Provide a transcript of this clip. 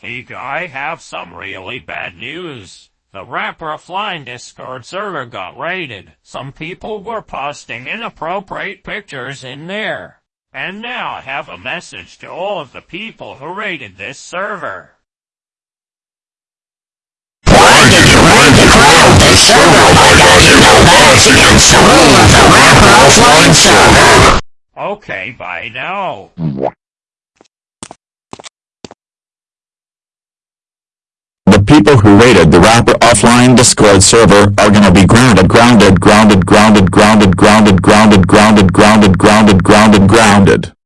Hey guy, have some really bad news. The Rapper Flying Discord server got raided. Some people were posting inappropriate pictures in there. And now I have a message to all of the people who raided this server. Why did you raid the this server? You know against the rule of the Rapper server? Okay, bye now. People who raided the Rapper Offline Discord server are gonna be grounded grounded grounded grounded grounded grounded grounded grounded grounded grounded grounded grounded